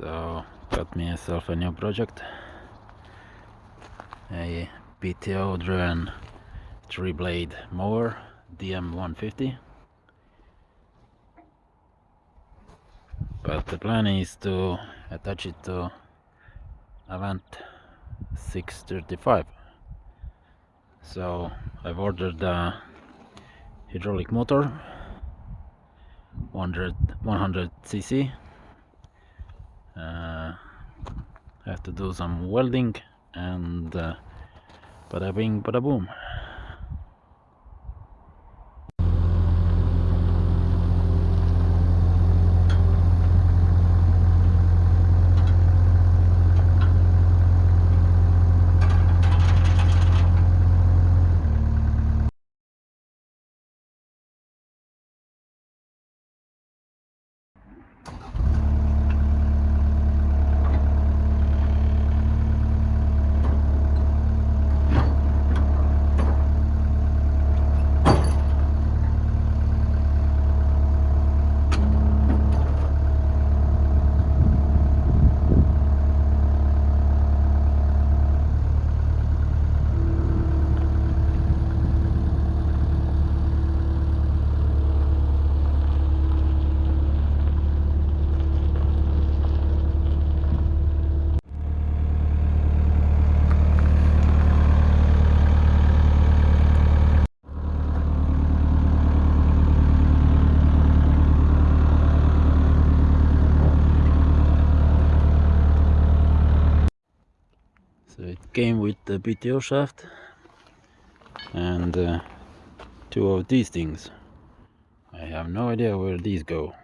So got myself a new project. A PTO driven three blade mower DM150. But the plan is to attach it to Avant 635. So I've ordered a hydraulic motor 100 100 cc uh, have to do some welding and uh, bada bing bada boom So it came with the PTO shaft and uh, two of these things. I have no idea where these go.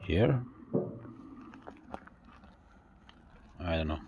Here? I don't know.